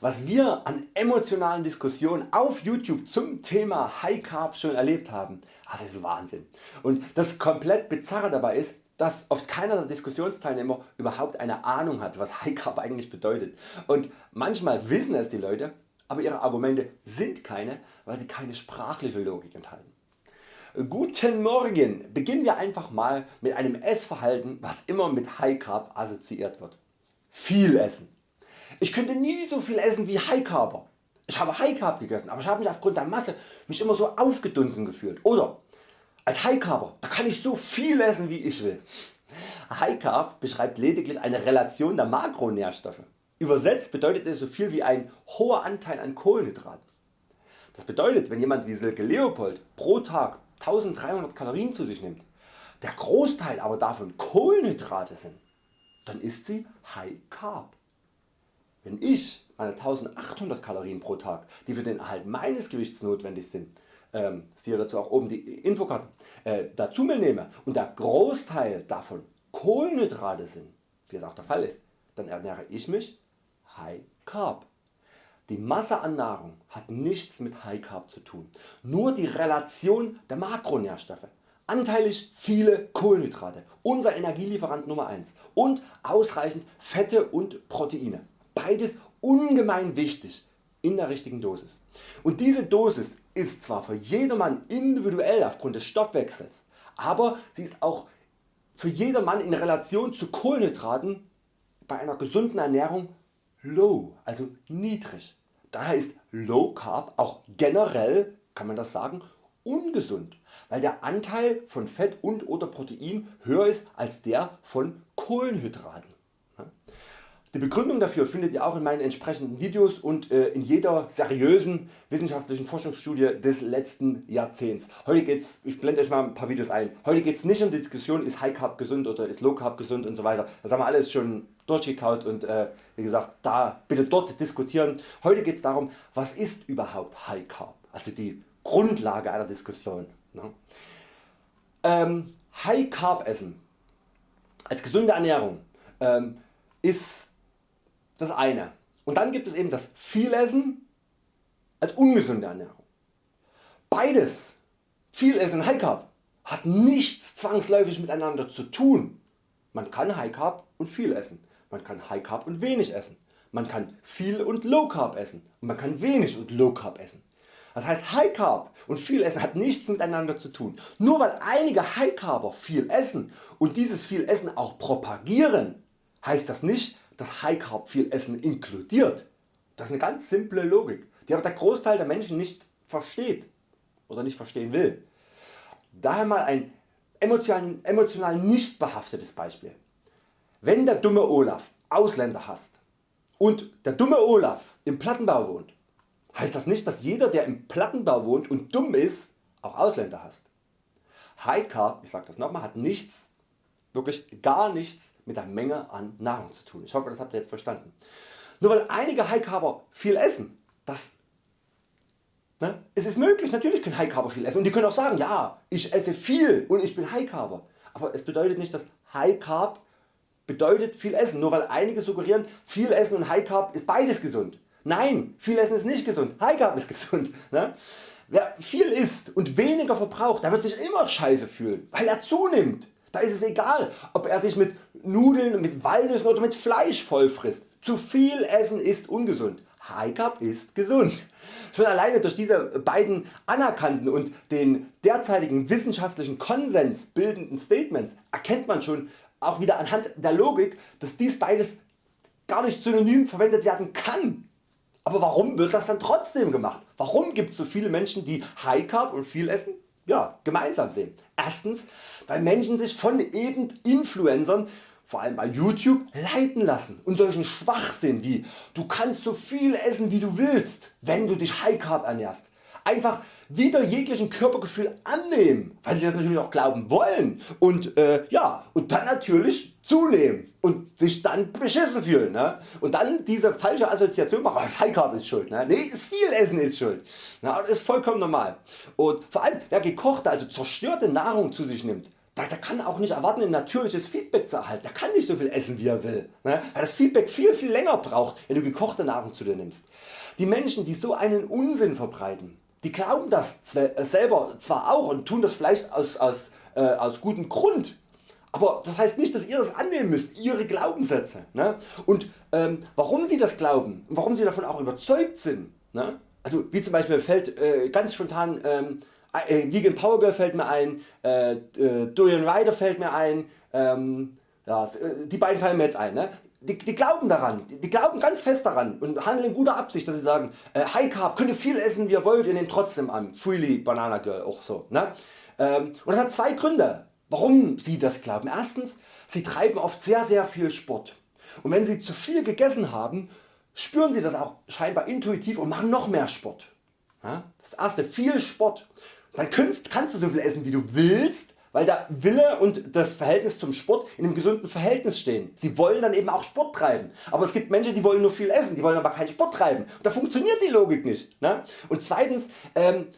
Was wir an emotionalen Diskussionen auf YouTube zum Thema High Carb schon erlebt haben, das ist Wahnsinn. Und das komplett bizarre dabei ist, dass oft keiner der Diskussionsteilnehmer überhaupt eine Ahnung hat was High Carb eigentlich bedeutet und manchmal wissen es die Leute, aber ihre Argumente sind keine, weil sie keine sprachliche Logik enthalten. Guten Morgen! Beginnen wir einfach mal mit einem Essverhalten was immer mit High Carb assoziiert wird. Viel essen. Ich könnte nie so viel essen wie High Carber. Ich habe High Carb gegessen, aber ich habe mich aufgrund der Masse mich immer so aufgedunsen gefühlt. Oder als High Carber, da kann ich so viel essen wie ich will. High Carb beschreibt lediglich eine Relation der Makronährstoffe. Übersetzt bedeutet es so viel wie ein hoher Anteil an Kohlenhydraten. Das bedeutet wenn jemand wie Silke Leopold pro Tag 1300 Kalorien zu sich nimmt, der Großteil aber davon Kohlenhydrate sind, dann ist sie High Carb. Wenn ich meine 1800 Kalorien pro Tag, die für den Erhalt meines Gewichts notwendig sind, ähm, siehe dazu auch oben die Infokarten, äh, dazu mir nehme und der Großteil davon Kohlenhydrate sind, wie es auch der Fall ist, dann ernähre ich mich High Carb. Die Masse an Nahrung hat nichts mit High Carb zu tun, nur die Relation der Makronährstoffe. Anteilig viele Kohlenhydrate, unser Energielieferant Nummer 1 und ausreichend Fette und Proteine. Beides ungemein wichtig in der richtigen Dosis. Und diese Dosis ist zwar für jedermann individuell aufgrund des Stoffwechsels, aber sie ist auch für jedermann in Relation zu Kohlenhydraten bei einer gesunden Ernährung low, also niedrig. Daher ist Low Carb auch generell, kann man das sagen, ungesund, weil der Anteil von Fett und oder Protein höher ist als der von Kohlenhydraten. Die Begründung dafür findet ihr auch in meinen entsprechenden Videos und äh, in jeder seriösen wissenschaftlichen Forschungsstudie des letzten Jahrzehnts. Heute geht's, ich blende Euch mal ein paar Videos ein. Heute geht es nicht um die Diskussion ist High Carb gesund oder ist Low Carb gesund und so weiter. Das haben wir alles schon durchgekaut und äh, wie gesagt da bitte dort diskutieren. Heute geht es darum was ist überhaupt High Carb, also die Grundlage einer Diskussion. Ne? Ähm, High Carb Essen als gesunde Ernährung ähm, ist das eine. Und dann gibt es eben das Vielessen als ungesunde Ernährung. Beides, Vielessen und High Carb, hat nichts zwangsläufig miteinander zu tun. Man kann High Carb und viel essen, man kann High Carb und wenig essen, man kann viel und Low Carb essen und man kann wenig und Low Carb essen. Das heißt High Carb und viel Essen hat nichts miteinander zu tun. Nur weil einige High Carber viel essen und dieses viel Essen auch propagieren, heißt das nicht dass High Carb viel Essen inkludiert. Das ist eine ganz simple Logik, die aber der Großteil der Menschen nicht versteht oder nicht verstehen will. Daher mal ein emotional, emotional nicht behaftetes Beispiel. Wenn der dumme Olaf Ausländer hasst und der dumme Olaf im Plattenbau wohnt, heißt das nicht dass jeder der im Plattenbau wohnt und dumm ist auch Ausländer hasst. High Carb, ich sag das nochmal, hat nichts wirklich gar nichts mit der Menge an Nahrung zu tun. Ich hoffe das habt ihr jetzt verstanden. Nur weil einige High Carber viel essen, das Ne? Es ist möglich, natürlich können High Carber viel essen und die können auch sagen, ja ich esse viel und ich bin High Carber. Aber es bedeutet nicht dass High Carb bedeutet viel essen, nur weil einige suggerieren viel essen und High Carb ist beides gesund. Nein, viel essen ist nicht gesund, High Carb ist gesund. Ne? Wer viel isst und weniger verbraucht, der wird sich immer scheiße fühlen, weil er zunimmt. Da ist es egal ob er sich mit Nudeln, mit Walnüssen oder mit Fleisch voll frisst. Zu viel Essen ist ungesund. High Carb ist gesund. Schon alleine durch diese beiden anerkannten und den derzeitigen wissenschaftlichen Konsens bildenden Statements erkennt man schon auch wieder anhand der Logik dass dies beides gar nicht synonym verwendet werden kann. Aber warum wird das dann trotzdem gemacht? Warum gibt es so viele Menschen die High Carb und viel essen ja, gemeinsam sehen. Erstens weil Menschen sich von eben Influencern vor allem bei YouTube leiten lassen und solchen Schwachsinn wie du kannst so viel essen wie du willst wenn du dich High Carb ernährst einfach wieder jeglichen Körpergefühl annehmen, weil sie das natürlich auch glauben wollen und, äh, ja, und dann natürlich zunehmen und sich dann beschissen fühlen ne? und dann diese falsche Assoziation machen, oh, High Carb ist schuld, ne? nee das viel Essen ist schuld, ne? das ist vollkommen normal und vor allem wer gekochte also zerstörte Nahrung zu sich nimmt, der, der kann auch nicht erwarten ein natürliches Feedback zu erhalten, der kann nicht so viel essen wie er will, ne? weil das Feedback viel viel länger braucht wenn du gekochte Nahrung zu dir nimmst. Die Menschen die so einen Unsinn verbreiten, die glauben das selber zwar auch und tun das vielleicht aus, aus, äh, aus gutem Grund, aber das heißt nicht dass ihr das annehmen müsst, ihre Glaubenssätze. Ne? Und ähm, warum sie das glauben, warum sie davon auch überzeugt sind, ne? also wie zum Beispiel fällt äh, ganz spontan ähm, äh, Vegan Power Girl fällt mir ein, äh, äh, Dorian Ryder fällt mir ein, ähm, ja, äh, die beiden fallen mir jetzt ein. Ne? Die, die, glauben daran, die, die, glauben ganz fest daran und handeln in guter Absicht, dass sie sagen, äh, High Carb, könnt ihr viel essen wie ihr wollt, ihr nehmt trotzdem an, Freely Banana Girl auch so. Ne? Ähm, und das hat zwei Gründe, warum sie das glauben. Erstens, sie treiben oft sehr sehr viel Sport und wenn sie zu viel gegessen haben, spüren sie das auch scheinbar intuitiv und machen noch mehr Sport. Ja? Das erste, viel Sport dann kannst, kannst du so viel essen wie du willst, weil der Wille und das Verhältnis zum Sport in einem gesunden Verhältnis stehen. Sie wollen dann eben auch Sport treiben, aber es gibt Menschen die wollen nur viel essen, die wollen aber keinen Sport treiben. Und da funktioniert die Logik nicht. Ne? Und zweitens ähm,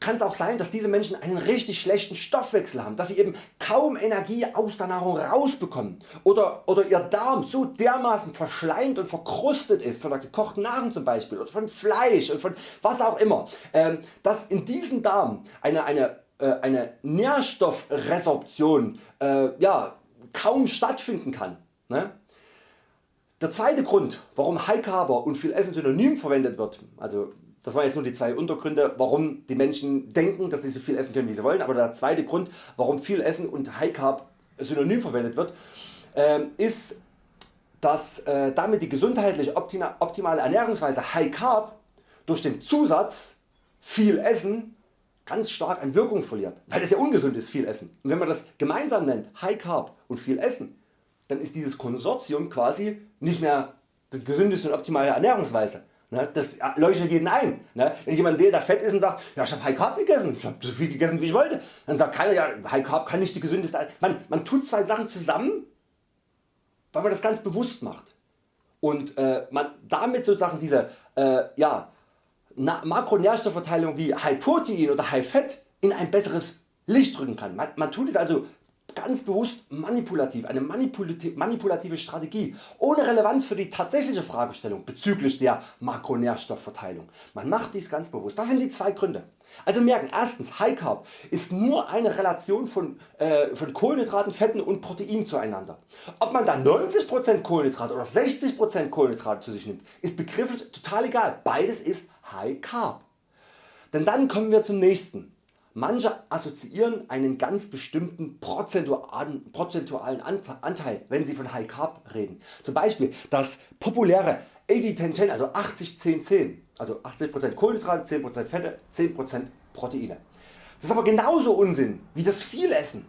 kann es auch sein, dass diese Menschen einen richtig schlechten Stoffwechsel haben, dass sie eben kaum Energie aus der Nahrung rausbekommen oder, oder ihr Darm so dermaßen verschleimt und verkrustet ist von der gekochten Nahrung zum Beispiel oder von Fleisch und von was auch immer, ähm, dass in diesem Darm eine, eine, äh, eine Nährstoffresorption äh, ja, kaum stattfinden kann. Ne? Der zweite Grund warum High Carber und viel Essen synonym verwendet wird, also das waren jetzt nur die zwei Untergründe warum die Menschen denken dass sie so viel essen können wie sie wollen, aber der zweite Grund warum viel Essen und High Carb synonym verwendet wird ähm, ist dass äh, damit die gesundheitlich optimale Ernährungsweise High Carb durch den Zusatz viel Essen ganz stark an Wirkung verliert, weil es ja ungesund ist viel Essen. Und wenn man das gemeinsam nennt High Carb und viel Essen, dann ist dieses Konsortium quasi nicht mehr die gesündeste und optimale Ernährungsweise, das leuchtet jeden ein. Ne. Wenn ich jemanden sehe der fett ist und sagt ja ich habe High Carb gegessen, ich habe so viel gegessen wie ich wollte, dann sagt keiner ja High Carb kann nicht die gesündeste man, man tut zwei Sachen zusammen weil man das ganz bewusst macht und äh, man damit sozusagen diese äh, ja, Makronährstoffverteilung wie High Protein oder High Fett in ein besseres Licht rücken kann. Man, man tut es also ganz bewusst manipulativ, eine manipulative Strategie ohne Relevanz für die tatsächliche Fragestellung bezüglich der Makronährstoffverteilung. Man macht dies ganz bewusst. Das sind die zwei Gründe. Also merken, erstens High Carb ist nur eine Relation von, äh, von Kohlenhydraten, Fetten und Protein zueinander. Ob man da 90% Kohlenhydrate oder 60% Kohlenhydrate zu sich nimmt, ist begrifflich total egal. Beides ist High Carb. Denn dann kommen wir zum nächsten. Manche assoziieren einen ganz bestimmten prozentualen, Anteil wenn sie von High Carb reden. Zum Beispiel das populäre 80-10-10 also 80-10-10 also 80% Kohlenhydrate, 10% Fette, 10% Proteine. Das ist aber genauso Unsinn wie das Vielessen.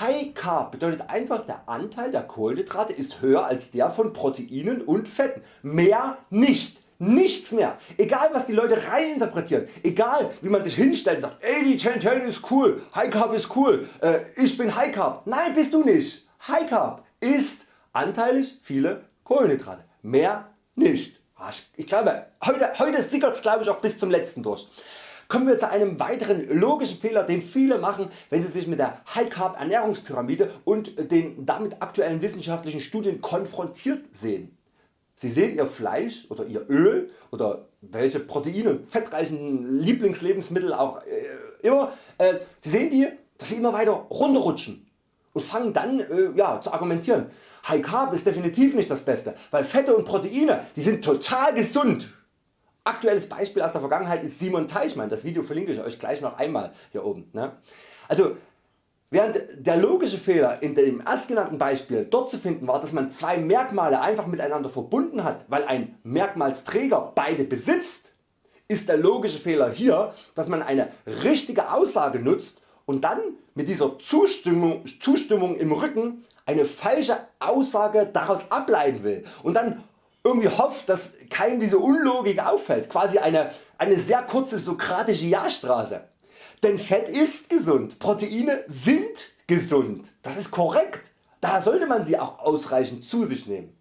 High Carb bedeutet einfach der Anteil der Kohlenhydrate ist höher als der von Proteinen und Fetten. Mehr nicht. Nichts mehr. Egal was die Leute reininterpretieren, egal wie man sich hinstellt und sagt ey die 1010 ist cool, High Carb ist cool, äh, ich bin High Carb. Nein bist du nicht. High Carb ist anteilig viele Kohlenhydrate, mehr nicht. Ah, ich glaube heute, heute sickert glaube ich auch bis zum letzten durch. Kommen wir zu einem weiteren logischen Fehler den viele machen wenn sie sich mit der High Carb Ernährungspyramide und den damit aktuellen wissenschaftlichen Studien konfrontiert sehen. Sie sehen Ihr Fleisch oder Ihr Öl oder welche Proteine und fettreichen Lieblingslebensmittel auch äh, immer, äh, Sie sehen die, dass sie immer weiter runterrutschen und fangen dann äh, ja, zu argumentieren. High Carb ist definitiv nicht das Beste, weil Fette und Proteine die sind total gesund. Aktuelles Beispiel aus der Vergangenheit ist Simon Teichmann, das Video verlinke ich Euch gleich noch einmal hier oben. Ne? Also Während der logische Fehler in dem erstgenannten Beispiel dort zu finden war, dass man zwei Merkmale einfach miteinander verbunden hat, weil ein Merkmalsträger beide besitzt, ist der logische Fehler hier, dass man eine richtige Aussage nutzt und dann mit dieser Zustimmung, Zustimmung im Rücken eine falsche Aussage daraus ableiten will und dann irgendwie hofft dass keinem diese Unlogik auffällt, quasi eine, eine sehr kurze sokratische Jahrstraße. Denn Fett ist gesund, Proteine sind gesund, das ist korrekt, daher sollte man sie auch ausreichend zu sich nehmen.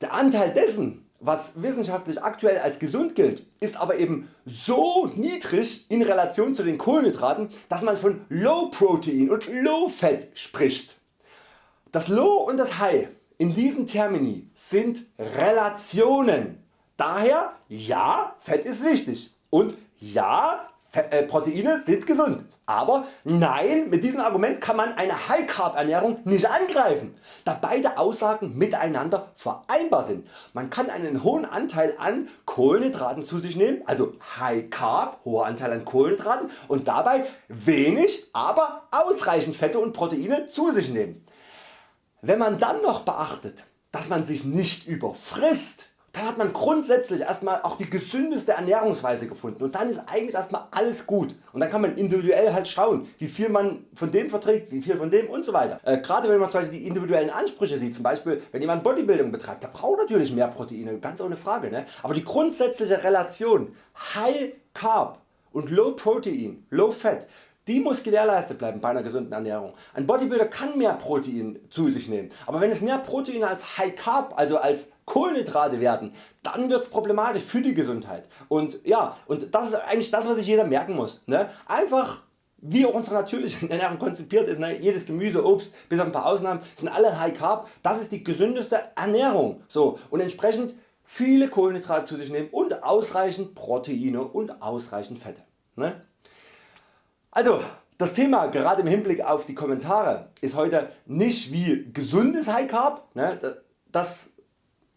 Der Anteil dessen was wissenschaftlich aktuell als gesund gilt, ist aber eben so niedrig in Relation zu den Kohlenhydraten, dass man von Low Protein und Low Fat spricht. Das Low und das High in diesen Termini sind Relationen. Daher ja, Fett ist wichtig und ja, Proteine sind gesund. Aber nein, mit diesem Argument kann man eine High Carb Ernährung nicht angreifen, da beide Aussagen miteinander vereinbar sind. Man kann einen hohen Anteil an Kohlenhydraten zu sich nehmen, also High Carb, hoher Anteil an Kohlenhydraten und dabei wenig, aber ausreichend Fette und Proteine zu sich nehmen. Wenn man dann noch beachtet, dass man sich nicht überfrisst, dann hat man grundsätzlich erstmal auch die gesündeste Ernährungsweise gefunden und dann ist eigentlich erstmal alles gut und dann kann man individuell halt schauen wie viel man von dem verträgt, wie viel von dem und so weiter. Äh, Gerade wenn man zum Beispiel die individuellen Ansprüche sieht, zum Beispiel wenn jemand Bodybuilding betreibt, der braucht natürlich mehr Proteine, ganz ohne Frage. Ne? Aber die grundsätzliche Relation High Carb und Low Protein, Low Fat die muss gewährleistet bleiben bei einer gesunden Ernährung. Ein Bodybuilder kann mehr Protein zu sich nehmen, aber wenn es mehr Proteine als High Carb, also als Kohlenhydrate werden, dann wird es problematisch für die Gesundheit. Und ja, und das ist eigentlich das was sich jeder merken muss. Ne? Einfach wie auch unsere natürliche Ernährung konzipiert ist, ne? jedes Gemüse, Obst, bis auf ein paar Ausnahmen, sind alle High Carb, das ist die gesündeste Ernährung. So, und entsprechend viele Kohlenhydrate zu sich nehmen und ausreichend Proteine und ausreichend Fette. Ne? Also das Thema gerade im Hinblick auf die Kommentare ist heute nicht wie gesundes High Carb, ne, das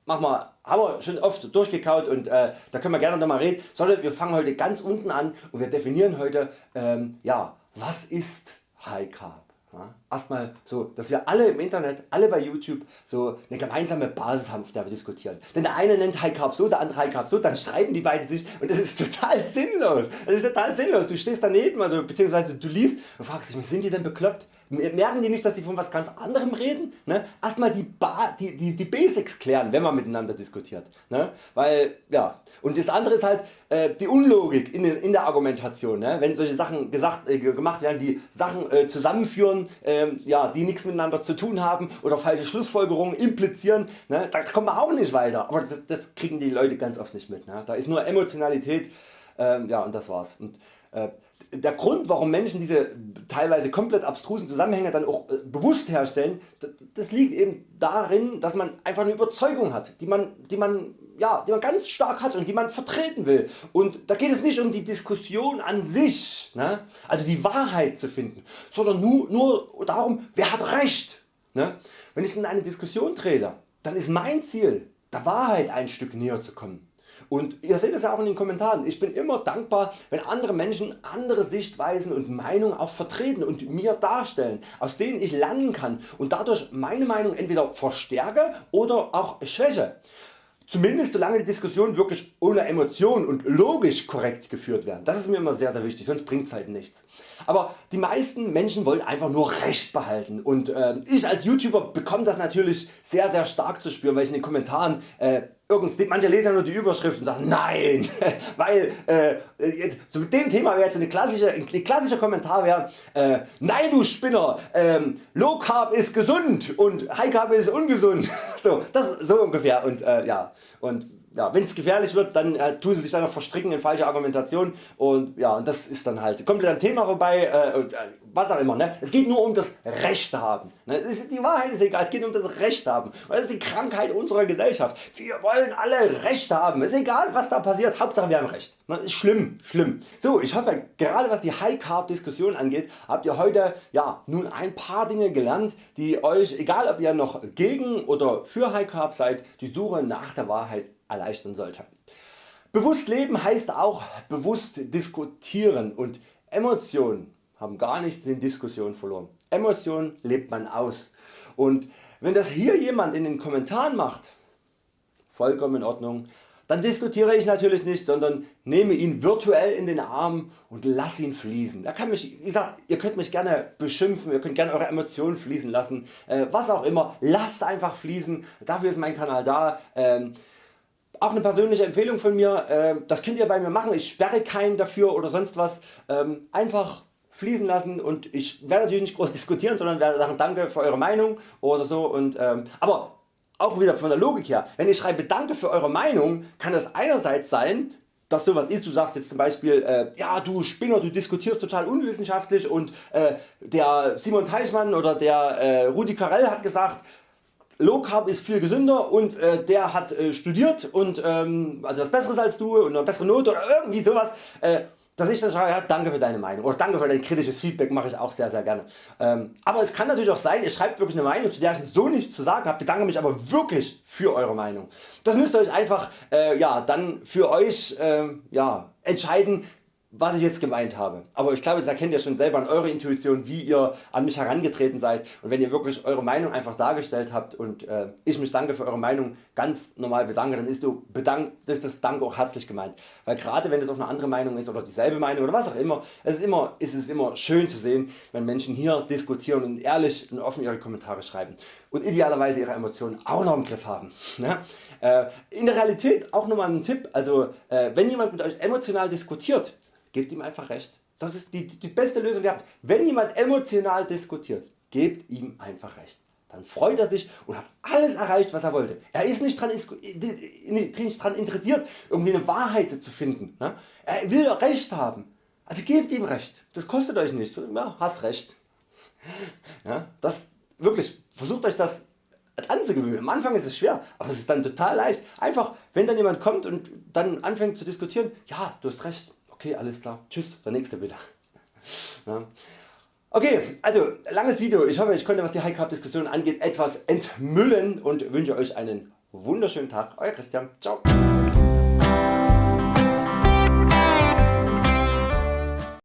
machen wir, haben wir schon oft durchgekaut und äh, da können wir gerne nochmal reden, sondern wir fangen heute ganz unten an und wir definieren heute ähm, ja, was ist High Carb. Erstmal so, dass wir alle im Internet, alle bei YouTube so eine gemeinsame Basis haben, auf der wir diskutieren. Denn der eine nennt High Carb so, der andere High Carb so, dann schreiben die beiden sich und das ist total sinnlos. Das ist total sinnlos. Du stehst daneben, also beziehungsweise du liest und fragst dich, sind die denn bekloppt? Merken die nicht, dass die von was ganz anderem reden? Ne? Erstmal die, die, die, die Basics klären, wenn man miteinander diskutiert. Ne? Weil, ja. Und das andere ist halt äh, die Unlogik in, in der Argumentation. Ne? Wenn solche Sachen gesagt, äh, gemacht werden, die Sachen äh, zusammenführen, ähm, ja, die nichts miteinander zu tun haben oder falsche Schlussfolgerungen implizieren, ne? da kommt man auch nicht weiter. Aber das, das kriegen die Leute ganz oft nicht mit. Ne? Da ist nur Emotionalität ähm, ja, und das war's. Und, der Grund warum Menschen diese teilweise komplett abstrusen Zusammenhänge dann auch äh, bewusst herstellen, das liegt eben darin dass man einfach eine Überzeugung hat, die man, die man, ja, die man ganz stark hat und die man vertreten will. Und da geht es nicht um die Diskussion an sich, ne? also die Wahrheit zu finden, sondern nur, nur darum wer hat Recht. Ne? Wenn ich in eine Diskussion trete, dann ist mein Ziel der Wahrheit ein Stück näher zu kommen. Und ihr seht es ja auch in den Kommentaren, ich bin immer dankbar wenn andere Menschen andere Sichtweisen und Meinungen auch vertreten und mir darstellen, aus denen ich lernen kann und dadurch meine Meinung entweder verstärke oder auch schwäche. Zumindest solange die Diskussionen wirklich ohne Emotionen und logisch korrekt geführt werden. Das ist mir immer sehr sehr wichtig, sonst bringt es halt nichts. Aber die meisten Menschen wollen einfach nur Recht behalten und äh, ich als YouTuber bekomme das natürlich sehr sehr stark zu spüren, weil ich in den Kommentaren äh, manche lesen nur die Überschrift und sagen nein, weil äh, jetzt, zu dem Thema wäre jetzt eine klassische, ein klassischer Kommentar wäre äh, nein du Spinner, ähm, Low Carb ist gesund und High Carb ist ungesund. so, das so ungefähr und äh, ja und ja, wenn es gefährlich wird, dann äh, tun sie sich dann noch verstricken in falsche Argumentation und ja, und das ist dann halt komplett am Thema vorbei äh, äh, was auch immer. Ne? Es geht nur um das Recht haben. Ne? Die Wahrheit ist egal, es geht um das Recht haben. Und das ist die Krankheit unserer Gesellschaft. Wir wollen alle Recht haben. Ist egal was da passiert, Hauptsache wir haben Recht. Ne? Ist schlimm, schlimm. So, ich hoffe gerade was die High Carb Diskussion angeht, habt ihr heute ja, nun ein paar Dinge gelernt, die Euch, egal ob ihr noch gegen oder für High Carb seid, die Suche nach der Wahrheit erleichtern sollte. Bewusst leben heißt auch bewusst diskutieren und Emotionen haben gar nichts in Diskussion verloren. Emotionen lebt man aus und wenn das hier jemand in den Kommentaren macht, vollkommen in Ordnung, dann diskutiere ich natürlich nicht, sondern nehme ihn virtuell in den Arm und lasse ihn fließen. Da kann mich, gesagt, ihr könnt mich gerne beschimpfen, ihr könnt gerne eure Emotionen fließen lassen, äh, was auch immer, lasst einfach fließen, dafür ist mein Kanal da. Ähm, auch eine persönliche Empfehlung von mir, äh, das könnt ihr bei mir machen, ich sperre keinen dafür oder sonst was, ähm, einfach fließen lassen und ich werde natürlich nicht groß diskutieren, sondern werde sagen danke für eure Meinung oder so. Und, ähm, aber auch wieder von der Logik her, wenn ich schreibe Danke für eure Meinung, kann das einerseits sein, dass sowas ist, du sagst jetzt zum Beispiel, äh, ja du Spinner, du diskutierst total unwissenschaftlich und äh, der Simon Teichmann oder der äh, Rudi Carell hat gesagt, Low Carb ist viel gesünder und äh, der hat äh, studiert und ähm, also das Besseres als du und eine bessere Note oder irgendwie sowas. Äh, dass ich dann sage, ja, danke für deine Meinung oder danke für dein kritisches Feedback, mache ich auch sehr sehr gerne. Ähm, aber es kann natürlich auch sein, ihr schreibt wirklich eine Meinung, zu der ich so nichts zu sagen habe, bedanke mich aber wirklich für Eure Meinung. Das müsst ihr Euch einfach äh, ja, dann für Euch äh, ja, entscheiden, was ich jetzt gemeint habe. Aber ich glaube das erkennt ihr schon selber an eurer Intuition wie ihr an mich herangetreten seid und wenn ihr wirklich Eure Meinung einfach dargestellt habt und äh, ich mich danke für Eure Meinung ganz normal bedanke, dann ist, du bedank, ist das Dank auch herzlich gemeint. Weil gerade wenn es auch eine andere Meinung ist oder dieselbe Meinung oder was auch immer, es ist, immer, ist es immer schön zu sehen wenn Menschen hier diskutieren und ehrlich und offen ihre Kommentare schreiben und idealerweise ihre Emotionen auch noch im Griff haben. Ne? Äh, in der Realität auch nochmal ein Tipp, also äh, wenn jemand mit Euch emotional diskutiert, gebt ihm einfach recht. Das ist die, die beste Lösung die ihr habt. Wenn jemand emotional diskutiert, gebt ihm einfach recht. Dann freut er sich und hat alles erreicht was er wollte. Er ist nicht daran nicht dran interessiert irgendwie eine Wahrheit zu finden. Ne? Er will Recht haben. Also gebt ihm Recht. Das kostet Euch nichts. Ja, hast Recht. Ja, das wirklich, versucht Euch das anzugewöhnen. Am Anfang ist es schwer, aber es ist dann total leicht. Einfach wenn dann jemand kommt und dann anfängt zu diskutieren, ja du hast recht, okay alles klar, tschüss, der nächste. Ja. Okay, also langes Video. Ich hoffe ich konnte was die High Carb Diskussion angeht etwas entmüllen und wünsche Euch einen wunderschönen Tag. Euer Christian, ciao.